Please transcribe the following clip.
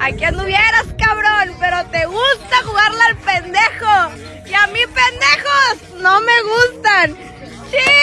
Aquí anduvieras, cabrón, pero te gusta jugarla al pendejo. Y a mí, pendejos, no me gustan. ¡Sí!